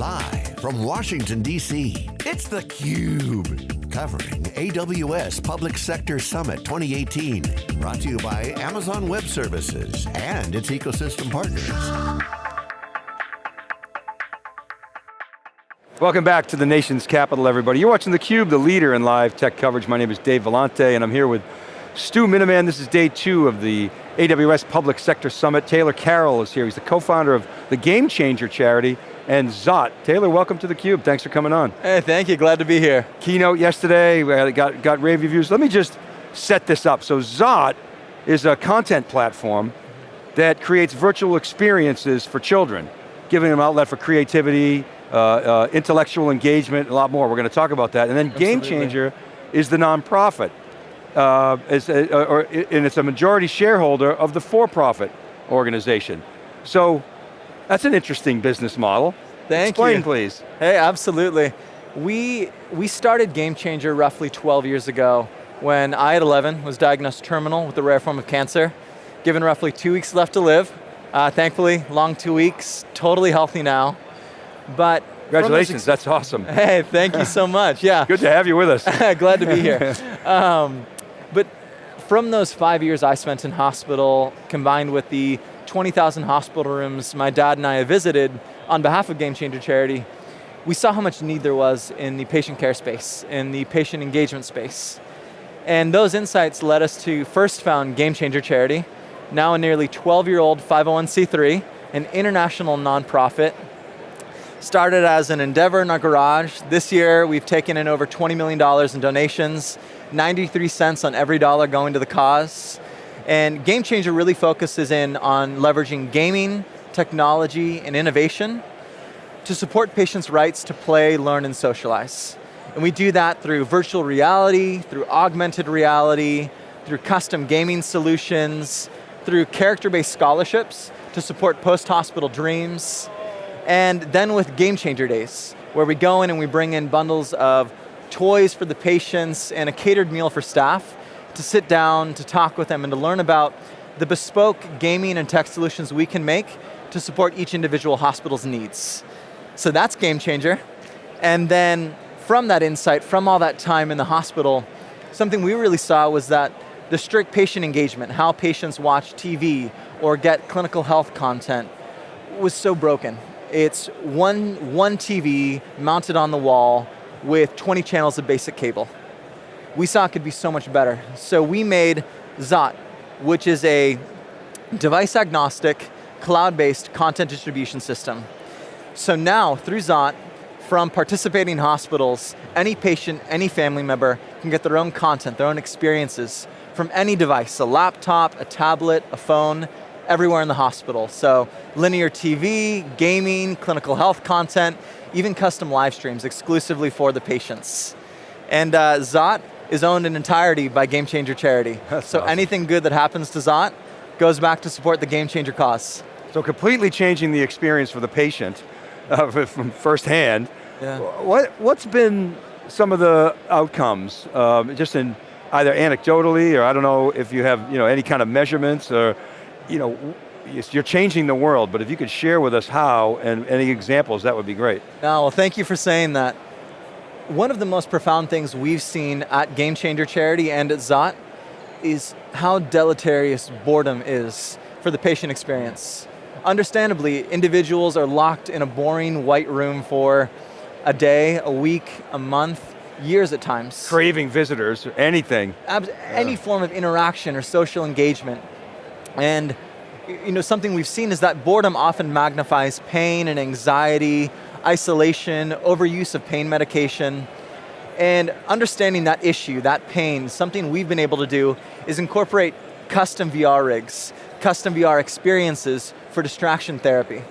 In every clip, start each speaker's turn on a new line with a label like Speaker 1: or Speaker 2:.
Speaker 1: Live from Washington, D.C., it's theCUBE. Covering AWS Public Sector Summit 2018. Brought to you by Amazon Web Services and its ecosystem partners.
Speaker 2: Welcome back to the nation's capital, everybody. You're watching theCUBE, the leader in live tech coverage. My name is Dave Vellante, and I'm here with Stu Miniman. This is day two of the AWS Public Sector Summit. Taylor Carroll is here. He's the co-founder of the Game Changer charity, and Zot. Taylor, welcome to theCUBE. Thanks for coming on.
Speaker 3: Hey, thank you, glad to be here.
Speaker 2: Keynote yesterday, we got, got rave reviews. Let me just set this up. So Zot is a content platform that creates virtual experiences for children, giving them outlet for creativity, uh, uh, intellectual engagement, a lot more. We're going to talk about that. And then Absolutely. Game Changer is the nonprofit. Uh, is uh, or, and it's a majority shareholder of the for-profit organization. So that's an interesting business model.
Speaker 3: Thank
Speaker 2: Explain,
Speaker 3: you.
Speaker 2: please.
Speaker 3: Hey, absolutely. We, we started Game Changer roughly 12 years ago when I, at 11, was diagnosed terminal with a rare form of cancer, given roughly two weeks left to live. Uh, thankfully, long two weeks, totally healthy now. But
Speaker 2: Congratulations, that's awesome.
Speaker 3: Hey, thank you so much, yeah.
Speaker 2: Good to have you with us.
Speaker 3: Glad to be here. Um, but from those five years I spent in hospital, combined with the 20,000 hospital rooms my dad and I have visited on behalf of Game Changer Charity, we saw how much need there was in the patient care space, in the patient engagement space. And those insights led us to first found Game Changer Charity, now a nearly 12-year-old 501c3, an international nonprofit Started as an endeavor in our garage. This year, we've taken in over $20 million in donations, 93 cents on every dollar going to the cause. And Game Changer really focuses in on leveraging gaming, technology, and innovation to support patients' rights to play, learn, and socialize. And we do that through virtual reality, through augmented reality, through custom gaming solutions, through character-based scholarships to support post-hospital dreams, and then with Game Changer Days, where we go in and we bring in bundles of toys for the patients and a catered meal for staff to sit down, to talk with them, and to learn about the bespoke gaming and tech solutions we can make to support each individual hospital's needs. So that's Game Changer. And then from that insight, from all that time in the hospital, something we really saw was that the strict patient engagement, how patients watch TV or get clinical health content, was so broken. It's one, one TV mounted on the wall with 20 channels of basic cable. We saw it could be so much better. So we made Zot, which is a device agnostic, cloud-based content distribution system. So now, through Zot, from participating hospitals, any patient, any family member can get their own content, their own experiences from any device, a laptop, a tablet, a phone, everywhere in the hospital. So linear TV, gaming, clinical health content, even custom live streams exclusively for the patients. And uh, Zot is owned in entirety by Game Changer Charity. That's so awesome. anything good that happens to Zot goes back to support the Game Changer cause.
Speaker 2: So completely changing the experience for the patient uh, from firsthand.
Speaker 3: Yeah.
Speaker 2: What, what's been some of the outcomes, um, just in either anecdotally, or I don't know if you have you know, any kind of measurements, or you know, you're changing the world, but if you could share with us how and any examples, that would be great.
Speaker 3: No, well thank you for saying that. One of the most profound things we've seen at Game Changer Charity and at Zot is how deleterious boredom is for the patient experience. Understandably, individuals are locked in a boring white room for a day, a week, a month, years at times.
Speaker 2: Craving visitors, anything.
Speaker 3: Yeah. Any form of interaction or social engagement. And you know, something we've seen is that boredom often magnifies pain and anxiety, isolation, overuse of pain medication, and understanding that issue, that pain, something we've been able to do is incorporate custom VR rigs, custom VR experiences for distraction therapy.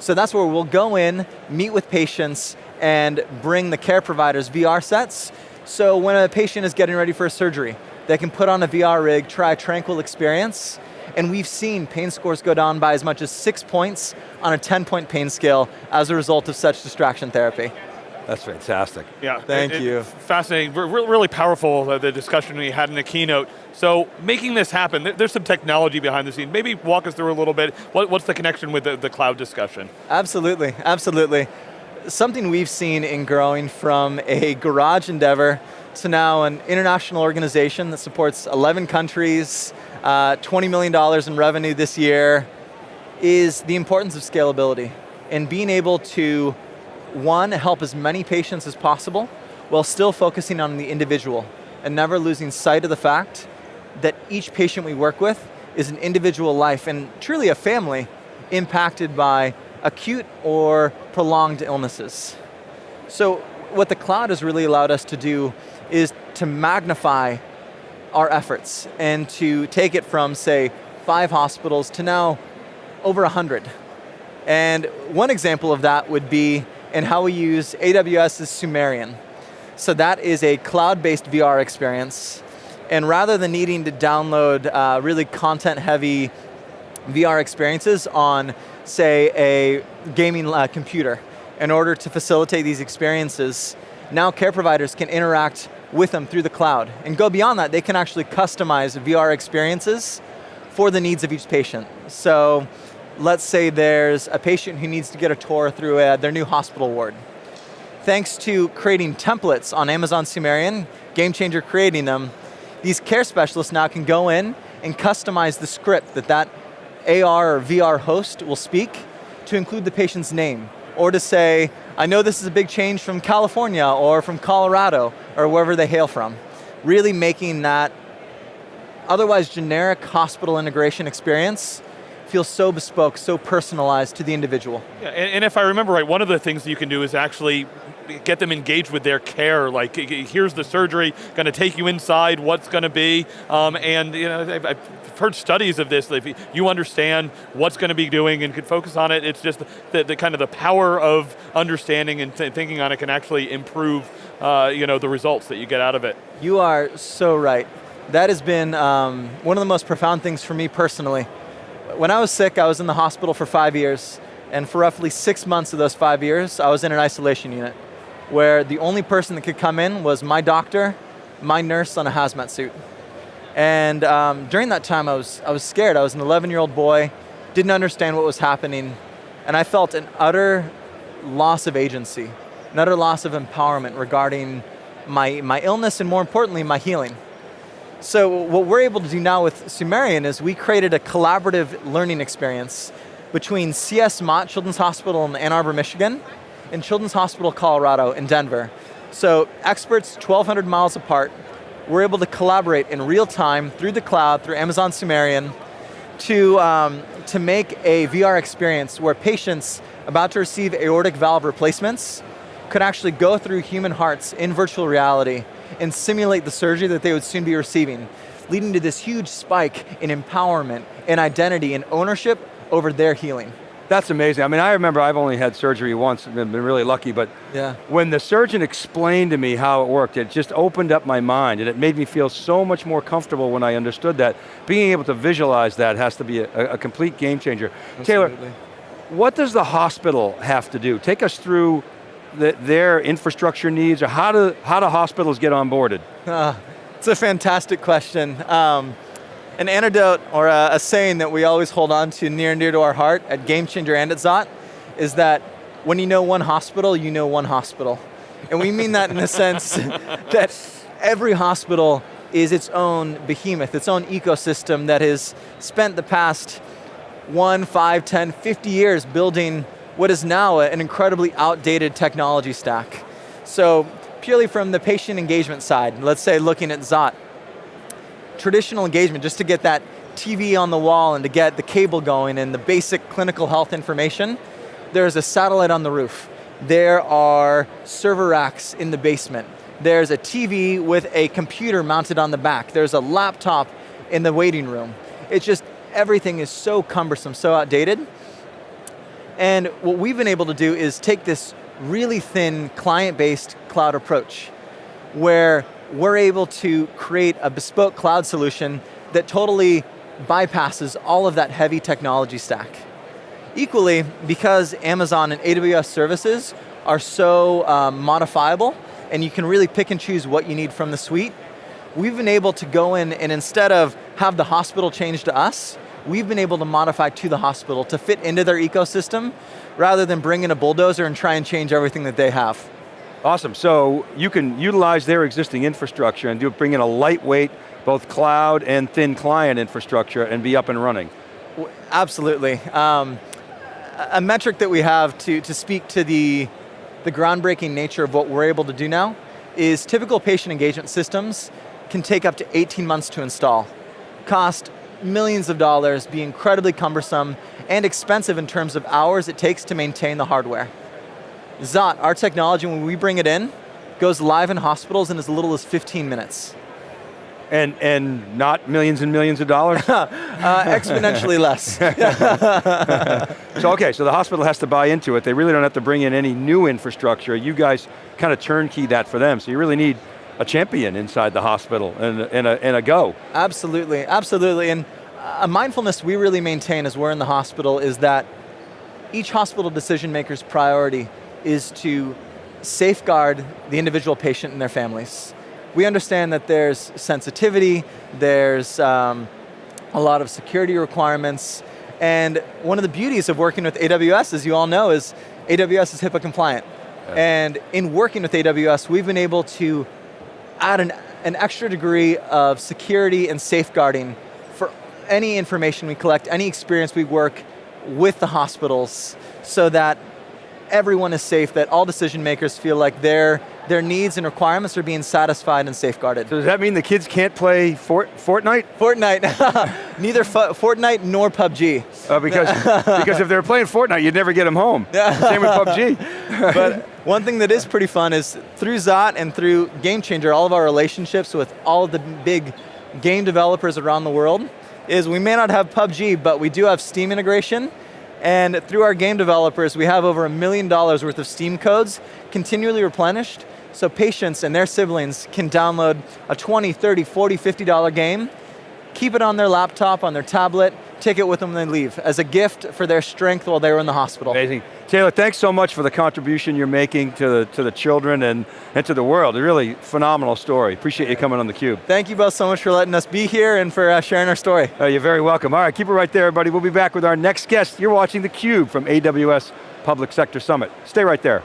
Speaker 3: So that's where we'll go in, meet with patients, and bring the care providers VR sets, so when a patient is getting ready for a surgery, they can put on a VR rig, try a tranquil experience, and we've seen pain scores go down by as much as six points on a 10 point pain scale as a result of such distraction therapy.
Speaker 2: That's fantastic.
Speaker 4: Yeah,
Speaker 3: thank
Speaker 4: it,
Speaker 3: you.
Speaker 4: Fascinating, really powerful, uh, the discussion we had in the keynote. So making this happen, there's some technology behind the scenes. Maybe walk us through a little bit, what, what's the connection with the, the cloud discussion?
Speaker 3: Absolutely, absolutely. something we've seen in growing from a garage endeavor to now an international organization that supports 11 countries, uh, $20 million in revenue this year, is the importance of scalability and being able to, one, help as many patients as possible while still focusing on the individual and never losing sight of the fact that each patient we work with is an individual life and truly a family impacted by acute or prolonged illnesses. So what the cloud has really allowed us to do is to magnify our efforts and to take it from, say, five hospitals to now over 100. And one example of that would be in how we use AWS's Sumerian. So that is a cloud-based VR experience. And rather than needing to download uh, really content-heavy VR experiences on, say, a gaming uh, computer, in order to facilitate these experiences, now care providers can interact with them through the cloud. And go beyond that, they can actually customize VR experiences for the needs of each patient. So let's say there's a patient who needs to get a tour through uh, their new hospital ward. Thanks to creating templates on Amazon Sumerian, Game Changer creating them, these care specialists now can go in and customize the script that that AR or VR host will speak to include the patient's name, or to say, I know this is a big change from California or from Colorado or wherever they hail from. Really making that otherwise generic hospital integration experience feel so bespoke, so personalized to the individual.
Speaker 4: Yeah, and, and if I remember right, one of the things that you can do is actually get them engaged with their care. Like, here's the surgery, going to take you inside, what's going to be, um, and you know, I've heard studies of this. If you understand what's going to be doing and can focus on it, it's just the, the kind of the power of understanding and th thinking on it can actually improve, uh, you know, the results that you get out of it.
Speaker 3: You are so right. That has been um, one of the most profound things for me personally. When I was sick, I was in the hospital for five years, and for roughly six months of those five years, I was in an isolation unit where the only person that could come in was my doctor, my nurse on a hazmat suit. And um, during that time I was, I was scared. I was an 11 year old boy, didn't understand what was happening, and I felt an utter loss of agency, an utter loss of empowerment regarding my, my illness and more importantly, my healing. So what we're able to do now with Sumerian is we created a collaborative learning experience between CS Mott Children's Hospital in Ann Arbor, Michigan, and Children's Hospital Colorado in Denver. So experts 1,200 miles apart were able to collaborate in real time through the cloud, through Amazon Sumerian, to, um, to make a VR experience where patients about to receive aortic valve replacements could actually go through human hearts in virtual reality and simulate the surgery that they would soon be receiving, leading to this huge spike in empowerment and identity and ownership over their healing.
Speaker 2: That's amazing. I mean, I remember I've only had surgery once, and been really lucky, but yeah. when the surgeon explained to me how it worked, it just opened up my mind, and it made me feel so much more comfortable when I understood that. Being able to visualize that has to be a, a complete game changer. Absolutely. Taylor, what does the hospital have to do? Take us through the, their infrastructure needs, or how do, how do hospitals get onboarded? Uh,
Speaker 3: it's a fantastic question. Um, an anecdote or a, a, saying that we always hold on to near and dear to our heart at Game Changer and at Zot is that when you know one hospital, you know one hospital. And we mean that in the sense that every hospital is its own behemoth, its own ecosystem that has spent the past one, five, 10, 50 years building what is now an incredibly outdated technology stack. So purely from the patient engagement side, let's say looking at Zot, traditional engagement just to get that TV on the wall and to get the cable going and the basic clinical health information, there's a satellite on the roof. There are server racks in the basement. There's a TV with a computer mounted on the back. There's a laptop in the waiting room. It's just, everything is so cumbersome, so outdated. And what we've been able to do is take this really thin client-based cloud approach where we're able to create a bespoke cloud solution that totally bypasses all of that heavy technology stack. Equally, because Amazon and AWS services are so um, modifiable, and you can really pick and choose what you need from the suite, we've been able to go in and instead of have the hospital change to us, we've been able to modify to the hospital to fit into their ecosystem, rather than bring in a bulldozer and try and change everything that they have.
Speaker 2: Awesome, so you can utilize their existing infrastructure and do, bring in a lightweight, both cloud and thin client infrastructure and be up and running.
Speaker 3: Absolutely. Um, a metric that we have to, to speak to the, the groundbreaking nature of what we're able to do now is typical patient engagement systems can take up to 18 months to install. Cost millions of dollars, be incredibly cumbersome, and expensive in terms of hours it takes to maintain the hardware. Zot, our technology, when we bring it in, goes live in hospitals in as little as 15 minutes.
Speaker 2: And, and not millions and millions of dollars?
Speaker 3: uh, exponentially less.
Speaker 2: so okay, so the hospital has to buy into it. They really don't have to bring in any new infrastructure. You guys kind of turnkey that for them, so you really need a champion inside the hospital and, and, a, and a go.
Speaker 3: Absolutely, absolutely. And a mindfulness we really maintain as we're in the hospital is that each hospital decision maker's priority is to safeguard the individual patient and their families. We understand that there's sensitivity, there's um, a lot of security requirements, and one of the beauties of working with AWS, as you all know, is AWS is HIPAA compliant. Yeah. And in working with AWS, we've been able to add an, an extra degree of security and safeguarding for any information we collect, any experience we work with the hospitals, so that everyone is safe, that all decision makers feel like their, their needs and requirements are being satisfied and safeguarded.
Speaker 2: So does that mean the kids can't play Fort, Fortnite?
Speaker 3: Fortnite, neither Fortnite nor PUBG.
Speaker 2: Uh, because, because if they're playing Fortnite, you'd never get them home. Same with PUBG.
Speaker 3: but one thing that is pretty fun is through Zot and through Game Changer, all of our relationships with all of the big game developers around the world, is we may not have PUBG, but we do have Steam integration, and through our game developers, we have over a million dollars worth of Steam codes continually replenished, so patients and their siblings can download a 20, 30, 40, $50 game, keep it on their laptop, on their tablet, take it with them when they leave, as a gift for their strength while they were in the hospital.
Speaker 2: Amazing. Taylor, thanks so much for the contribution you're making to the, to the children and, and to the world. A really phenomenal story. Appreciate you coming on theCUBE.
Speaker 3: Thank you both so much for letting us be here and for uh, sharing our story.
Speaker 2: Uh, you're very welcome. All right, keep it right there, everybody. We'll be back with our next guest. You're watching theCUBE from AWS Public Sector Summit. Stay right there.